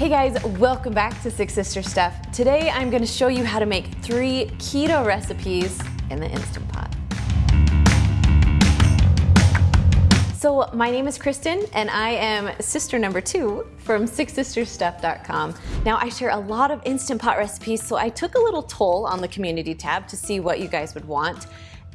Hey guys, welcome back to Six Sisters' Stuff. Today I'm gonna show you how to make three keto recipes in the Instant Pot. So my name is Kristen and I am sister number two from sixsisterstuff.com. Now I share a lot of Instant Pot recipes, so I took a little toll on the community tab to see what you guys would want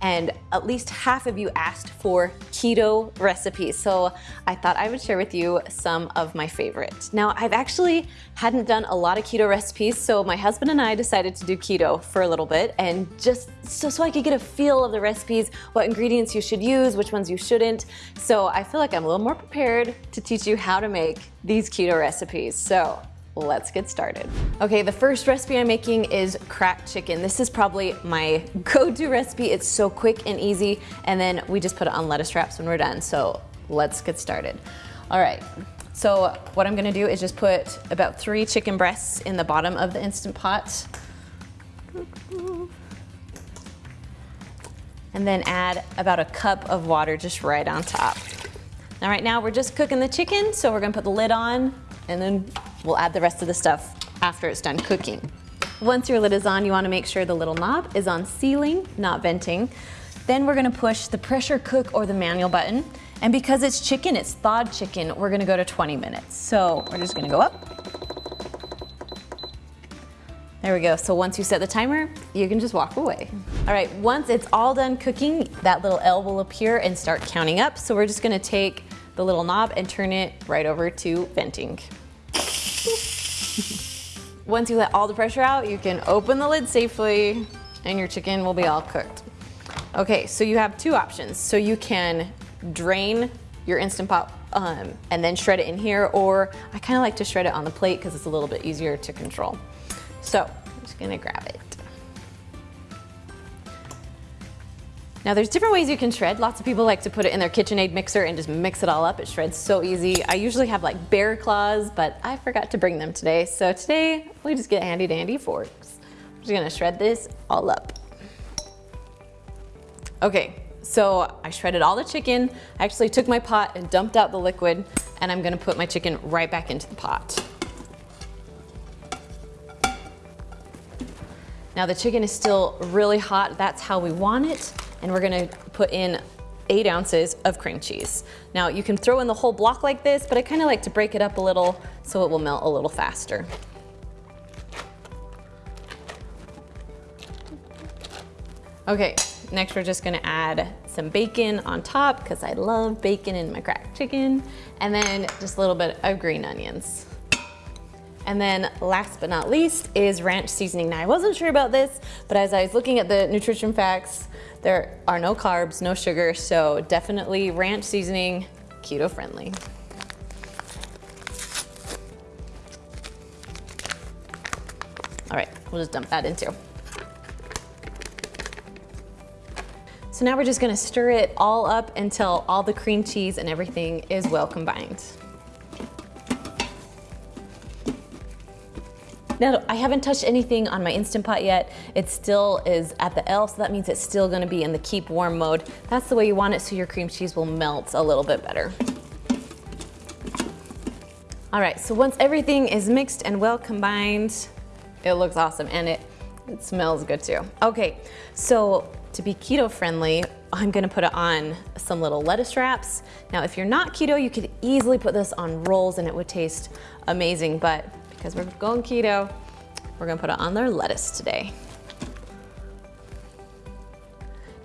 and at least half of you asked for keto recipes. So I thought I would share with you some of my favorites. Now I've actually hadn't done a lot of keto recipes, so my husband and I decided to do keto for a little bit and just so, so I could get a feel of the recipes, what ingredients you should use, which ones you shouldn't. So I feel like I'm a little more prepared to teach you how to make these keto recipes. So let's get started. Okay, the first recipe I'm making is cracked chicken. This is probably my go-to recipe. It's so quick and easy, and then we just put it on lettuce wraps when we're done. So let's get started. All right, so what I'm gonna do is just put about three chicken breasts in the bottom of the Instant Pot. And then add about a cup of water just right on top. Now right now we're just cooking the chicken, so we're gonna put the lid on and then We'll add the rest of the stuff after it's done cooking. Once your lid is on, you wanna make sure the little knob is on sealing, not venting. Then we're gonna push the pressure cook or the manual button. And because it's chicken, it's thawed chicken, we're gonna go to 20 minutes. So we're just gonna go up. There we go. So once you set the timer, you can just walk away. All right, once it's all done cooking, that little L will appear and start counting up. So we're just gonna take the little knob and turn it right over to venting. Once you let all the pressure out, you can open the lid safely and your chicken will be all cooked. Okay, so you have two options. So you can drain your Instant Pot um, and then shred it in here, or I kind of like to shred it on the plate because it's a little bit easier to control. So I'm just gonna grab it. Now there's different ways you can shred. Lots of people like to put it in their KitchenAid mixer and just mix it all up. It shreds so easy. I usually have like bear claws, but I forgot to bring them today. So today we just get handy dandy forks. I'm just gonna shred this all up. Okay, so I shredded all the chicken. I actually took my pot and dumped out the liquid and I'm gonna put my chicken right back into the pot. Now the chicken is still really hot. That's how we want it and we're gonna put in eight ounces of cream cheese. Now you can throw in the whole block like this, but I kinda like to break it up a little so it will melt a little faster. Okay, next we're just gonna add some bacon on top because I love bacon in my cracked chicken, and then just a little bit of green onions. And then last but not least is ranch seasoning. Now I wasn't sure about this, but as I was looking at the nutrition facts, there are no carbs, no sugar, so definitely ranch seasoning, keto friendly. All right, we'll just dump that in too. So now we're just gonna stir it all up until all the cream cheese and everything is well combined. Now, I haven't touched anything on my Instant Pot yet. It still is at the L, so that means it's still gonna be in the keep warm mode. That's the way you want it so your cream cheese will melt a little bit better. All right, so once everything is mixed and well combined, it looks awesome and it, it smells good too. Okay, so to be keto friendly, I'm gonna put it on some little lettuce wraps. Now, if you're not keto, you could easily put this on rolls and it would taste amazing, but because we're going keto, we're gonna put it on their lettuce today.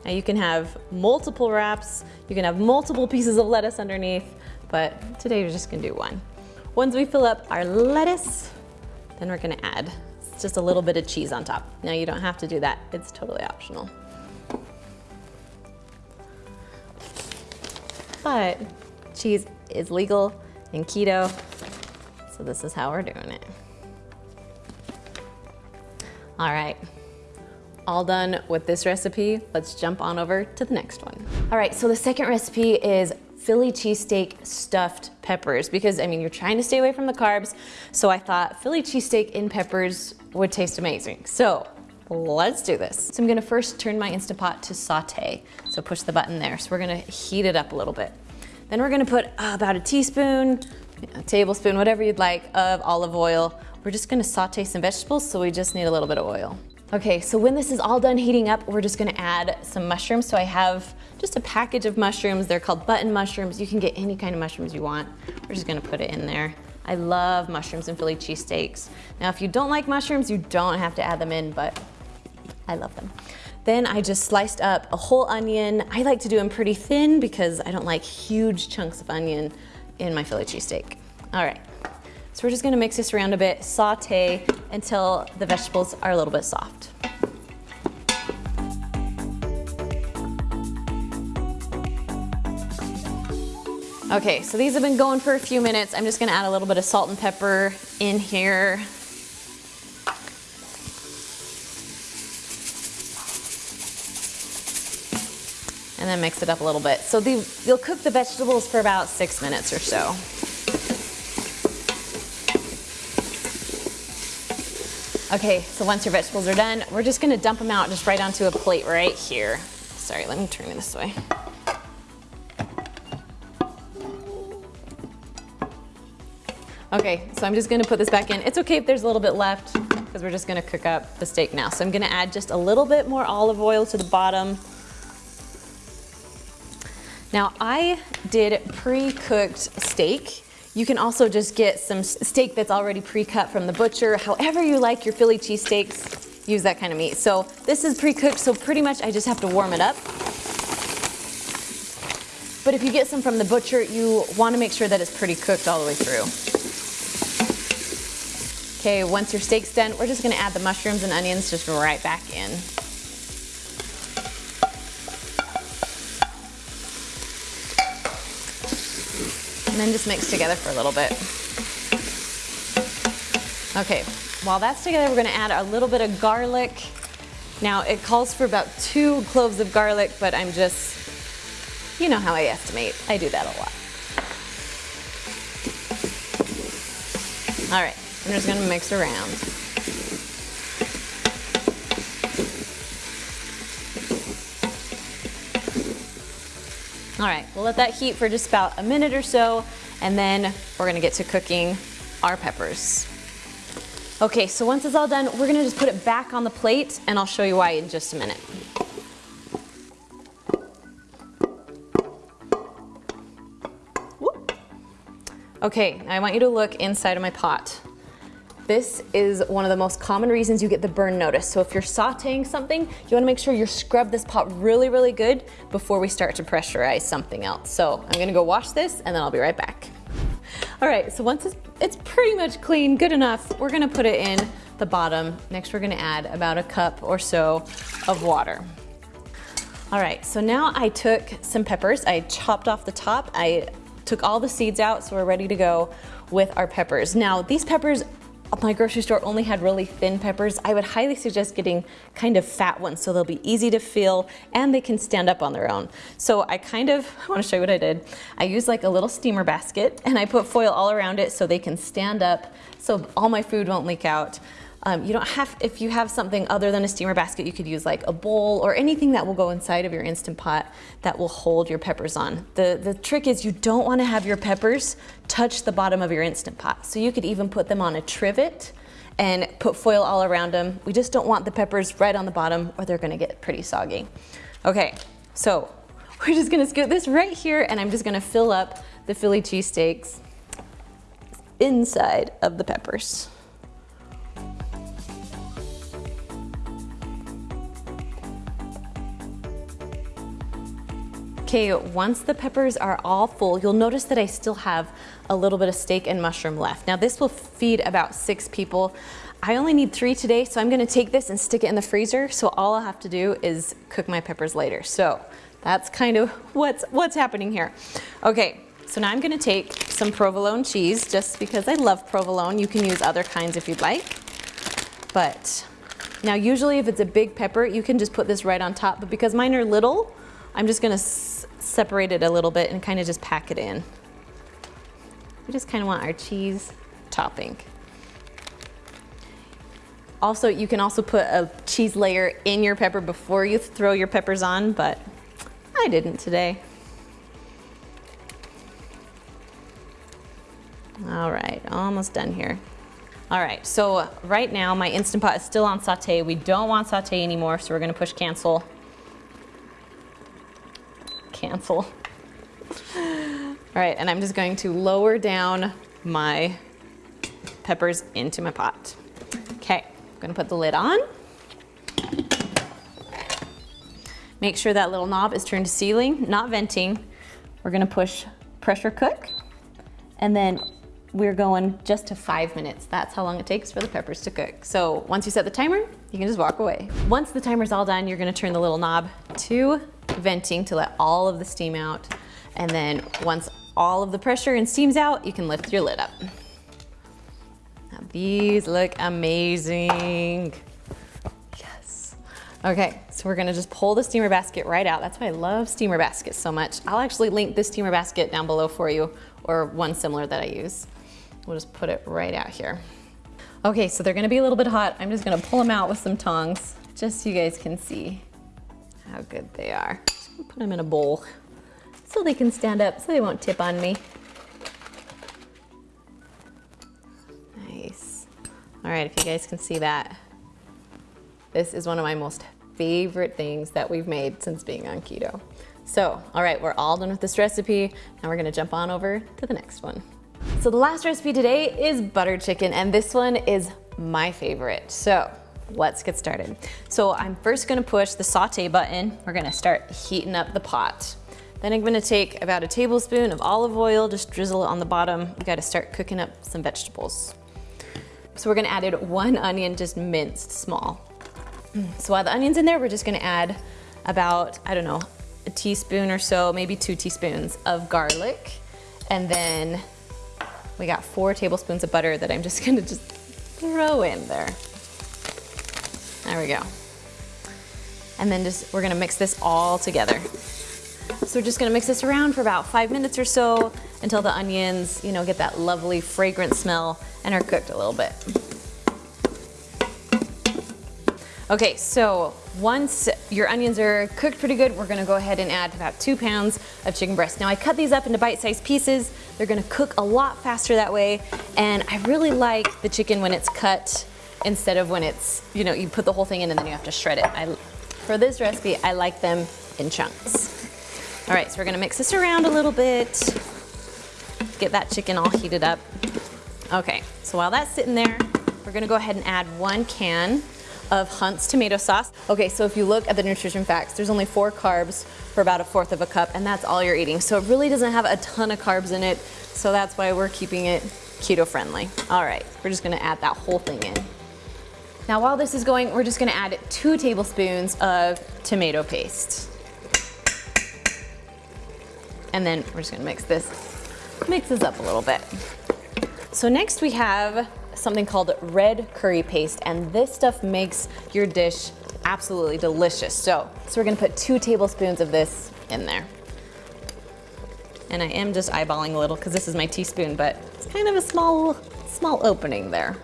Now you can have multiple wraps, you can have multiple pieces of lettuce underneath, but today we're just gonna do one. Once we fill up our lettuce, then we're gonna add just a little bit of cheese on top. Now you don't have to do that, it's totally optional. But cheese is legal in keto, so this is how we're doing it. All right, all done with this recipe. Let's jump on over to the next one. All right, so the second recipe is Philly cheesesteak stuffed peppers because I mean, you're trying to stay away from the carbs. So I thought Philly cheesesteak in peppers would taste amazing. So let's do this. So I'm gonna first turn my Instant Pot to saute. So push the button there. So we're gonna heat it up a little bit. Then we're gonna put about a teaspoon a tablespoon, whatever you'd like, of olive oil. We're just gonna saute some vegetables, so we just need a little bit of oil. Okay, so when this is all done heating up, we're just gonna add some mushrooms. So I have just a package of mushrooms. They're called button mushrooms. You can get any kind of mushrooms you want. We're just gonna put it in there. I love mushrooms and Philly cheesesteaks. Now, if you don't like mushrooms, you don't have to add them in, but I love them. Then I just sliced up a whole onion. I like to do them pretty thin because I don't like huge chunks of onion in my Philly cheesesteak. All right, so we're just gonna mix this around a bit, saute until the vegetables are a little bit soft. Okay, so these have been going for a few minutes. I'm just gonna add a little bit of salt and pepper in here. Then mix it up a little bit. So the, you'll cook the vegetables for about six minutes or so. Okay, so once your vegetables are done, we're just gonna dump them out just right onto a plate right here. Sorry, let me turn it this way. Okay, so I'm just gonna put this back in. It's okay if there's a little bit left because we're just gonna cook up the steak now. So I'm gonna add just a little bit more olive oil to the bottom. Now I did pre-cooked steak. You can also just get some steak that's already pre-cut from the butcher. However you like your Philly cheesesteaks, use that kind of meat. So this is pre-cooked, so pretty much I just have to warm it up. But if you get some from the butcher, you wanna make sure that it's pretty cooked all the way through. Okay, once your steak's done, we're just gonna add the mushrooms and onions just right back in. And then just mix together for a little bit. Okay, while that's together, we're gonna add a little bit of garlic. Now, it calls for about two cloves of garlic, but I'm just, you know how I estimate. I do that a lot. All right, I'm just gonna mix around. All right, we'll let that heat for just about a minute or so, and then we're gonna get to cooking our peppers. Okay, so once it's all done, we're gonna just put it back on the plate, and I'll show you why in just a minute. Okay, I want you to look inside of my pot. This is one of the most common reasons you get the burn notice. So if you're sauteing something, you wanna make sure you scrub this pot really, really good before we start to pressurize something else. So I'm gonna go wash this and then I'll be right back. All right, so once it's, pretty much clean, good enough, we're gonna put it in the bottom. Next, we're gonna add about a cup or so of water. All right, so now I took some peppers, I chopped off the top, I took all the seeds out, so we're ready to go with our peppers. Now, these peppers my grocery store only had really thin peppers. I would highly suggest getting kind of fat ones so they'll be easy to feel and they can stand up on their own. So I kind of, I wanna show you what I did. I used like a little steamer basket and I put foil all around it so they can stand up so all my food won't leak out. Um, you don't have, if you have something other than a steamer basket, you could use like a bowl or anything that will go inside of your Instant Pot that will hold your peppers on. The, the trick is you don't wanna have your peppers touch the bottom of your Instant Pot. So you could even put them on a trivet and put foil all around them. We just don't want the peppers right on the bottom or they're gonna get pretty soggy. Okay, so we're just gonna scoot this right here and I'm just gonna fill up the Philly cheesesteaks inside of the peppers. Okay, once the peppers are all full, you'll notice that I still have a little bit of steak and mushroom left. Now this will feed about six people. I only need three today, so I'm gonna take this and stick it in the freezer. So all I'll have to do is cook my peppers later. So that's kind of what's, what's happening here. Okay, so now I'm gonna take some provolone cheese just because I love provolone. You can use other kinds if you'd like. But now usually if it's a big pepper, you can just put this right on top, but because mine are little, I'm just gonna separate it a little bit and kind of just pack it in. We just kind of want our cheese topping. Also, you can also put a cheese layer in your pepper before you throw your peppers on, but I didn't today. All right, almost done here. All right, so right now my Instant Pot is still on saute. We don't want saute anymore, so we're gonna push cancel. Cancel. All right, and I'm just going to lower down my peppers into my pot. Okay, I'm gonna put the lid on. Make sure that little knob is turned to sealing, not venting. We're gonna push pressure cook, and then we're going just to five minutes. That's how long it takes for the peppers to cook. So once you set the timer, you can just walk away. Once the timer's all done, you're gonna turn the little knob to venting to let all of the steam out. And then once all of the pressure and steam's out, you can lift your lid up. Now these look amazing. Yes. Okay, so we're gonna just pull the steamer basket right out. That's why I love steamer baskets so much. I'll actually link this steamer basket down below for you or one similar that I use. We'll just put it right out here. Okay, so they're gonna be a little bit hot. I'm just gonna pull them out with some tongs just so you guys can see how good they are. put them in a bowl so they can stand up so they won't tip on me. Nice. All right, if you guys can see that, this is one of my most favorite things that we've made since being on keto. So, all right, we're all done with this recipe. Now we're gonna jump on over to the next one. So the last recipe today is butter chicken, and this one is my favorite. So let's get started. So I'm first gonna push the saute button. We're gonna start heating up the pot. Then I'm gonna take about a tablespoon of olive oil, just drizzle it on the bottom. We gotta start cooking up some vegetables. So we're gonna add in one onion, just minced small. Mm, so while the onion's in there, we're just gonna add about, I don't know, a teaspoon or so, maybe two teaspoons of garlic. And then we got four tablespoons of butter that I'm just gonna just throw in there. There we go. And then just, we're gonna mix this all together. So we're just gonna mix this around for about five minutes or so until the onions, you know, get that lovely fragrant smell and are cooked a little bit. Okay, so once your onions are cooked pretty good, we're gonna go ahead and add about two pounds of chicken breast. Now I cut these up into bite-sized pieces. They're gonna cook a lot faster that way. And I really like the chicken when it's cut instead of when it's, you know, you put the whole thing in and then you have to shred it. I, for this recipe, I like them in chunks. All right, so we're gonna mix this around a little bit, get that chicken all heated up. Okay, so while that's sitting there, we're gonna go ahead and add one can of Hunt's tomato sauce. Okay, so if you look at the nutrition facts, there's only four carbs for about a fourth of a cup, and that's all you're eating. So it really doesn't have a ton of carbs in it, so that's why we're keeping it keto friendly. All right, we're just gonna add that whole thing in. Now while this is going, we're just gonna add two tablespoons of tomato paste. And then we're just gonna mix this, mix this up a little bit. So next we have something called red curry paste, and this stuff makes your dish absolutely delicious. So, so we're gonna put two tablespoons of this in there. And I am just eyeballing a little because this is my teaspoon, but it's kind of a small, small opening there.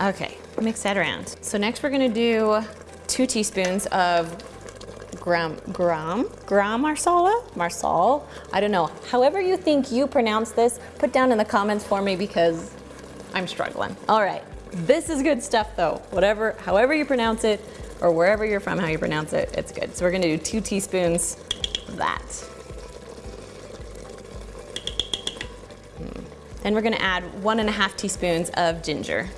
Okay, mix that around. So next we're gonna do two teaspoons of gram, gram, gram marsala, marsal, I don't know. However you think you pronounce this, put down in the comments for me because I'm struggling. All right, this is good stuff though. Whatever, however you pronounce it, or wherever you're from, how you pronounce it, it's good. So we're gonna do two teaspoons of that. Hmm. Then we're gonna add one and a half teaspoons of ginger.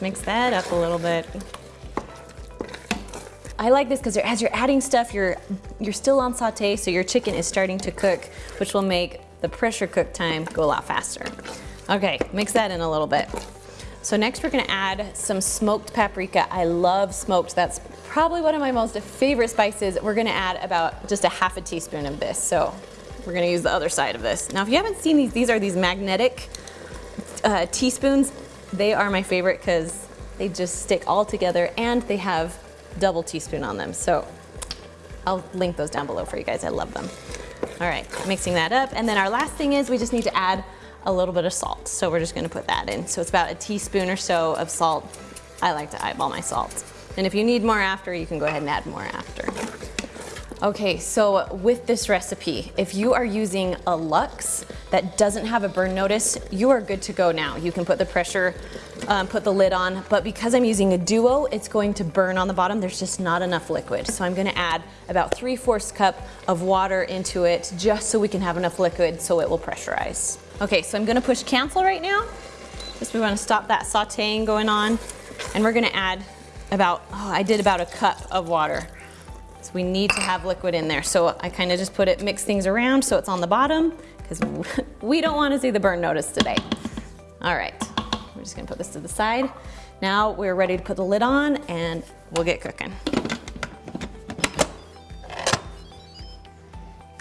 Mix that up a little bit. I like this because as you're adding stuff, you're, you're still on saute, so your chicken is starting to cook, which will make the pressure cook time go a lot faster. Okay, mix that in a little bit. So next we're gonna add some smoked paprika. I love smoked. That's probably one of my most favorite spices. We're gonna add about just a half a teaspoon of this. So we're gonna use the other side of this. Now if you haven't seen these, these are these magnetic uh, teaspoons. They are my favorite because they just stick all together and they have double teaspoon on them. So I'll link those down below for you guys. I love them. All right, mixing that up. And then our last thing is we just need to add a little bit of salt. So we're just gonna put that in. So it's about a teaspoon or so of salt. I like to eyeball my salt. And if you need more after, you can go ahead and add more after. Okay, so with this recipe, if you are using a Lux that doesn't have a burn notice, you are good to go now. You can put the pressure, um, put the lid on, but because I'm using a Duo, it's going to burn on the bottom. There's just not enough liquid. So I'm gonna add about 3 fourths cup of water into it just so we can have enough liquid so it will pressurize. Okay, so I'm gonna push cancel right now. Just we wanna stop that sauteing going on. And we're gonna add about, oh, I did about a cup of water. So we need to have liquid in there. So I kind of just put it, mix things around so it's on the bottom because we don't want to see the burn notice today. All right, we're just gonna put this to the side. Now we're ready to put the lid on and we'll get cooking.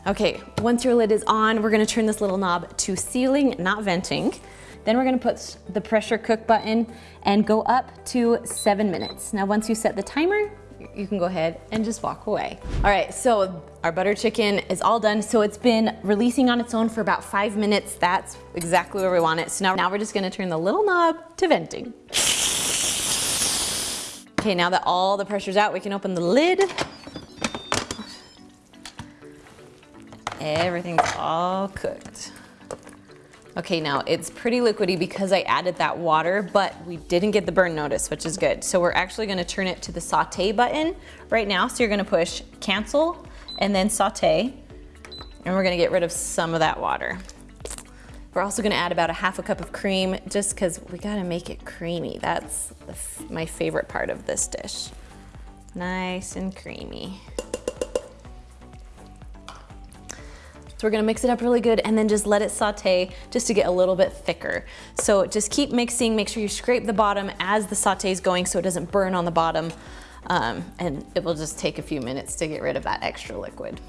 Okay, once your lid is on, we're gonna turn this little knob to sealing, not venting. Then we're gonna put the pressure cook button and go up to seven minutes. Now once you set the timer, you can go ahead and just walk away. All right, so our butter chicken is all done. So it's been releasing on its own for about five minutes. That's exactly where we want it. So now, now we're just gonna turn the little knob to venting. Okay, now that all the pressure's out, we can open the lid. Everything's all cooked. Okay, now it's pretty liquidy because I added that water, but we didn't get the burn notice, which is good. So we're actually gonna turn it to the saute button right now. So you're gonna push cancel and then saute, and we're gonna get rid of some of that water. We're also gonna add about a half a cup of cream just cause we gotta make it creamy. That's my favorite part of this dish. Nice and creamy. So we're gonna mix it up really good and then just let it saute just to get a little bit thicker. So just keep mixing, make sure you scrape the bottom as the saute is going so it doesn't burn on the bottom. Um, and it will just take a few minutes to get rid of that extra liquid.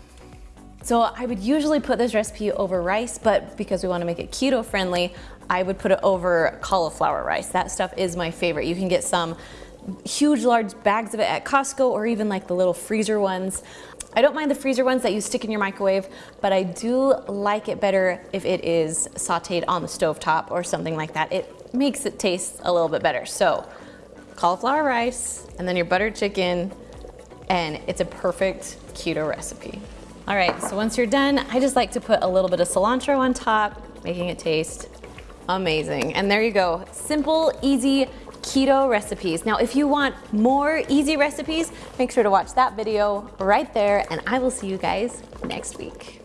So I would usually put this recipe over rice, but because we wanna make it keto friendly, I would put it over cauliflower rice. That stuff is my favorite. You can get some huge large bags of it at Costco or even like the little freezer ones. I don't mind the freezer ones that you stick in your microwave, but I do like it better if it is sauteed on the stove top or something like that. It makes it taste a little bit better. So cauliflower rice and then your buttered chicken and it's a perfect keto recipe. All right, so once you're done, I just like to put a little bit of cilantro on top, making it taste amazing. And there you go, simple, easy, keto recipes. Now, if you want more easy recipes, make sure to watch that video right there and I will see you guys next week.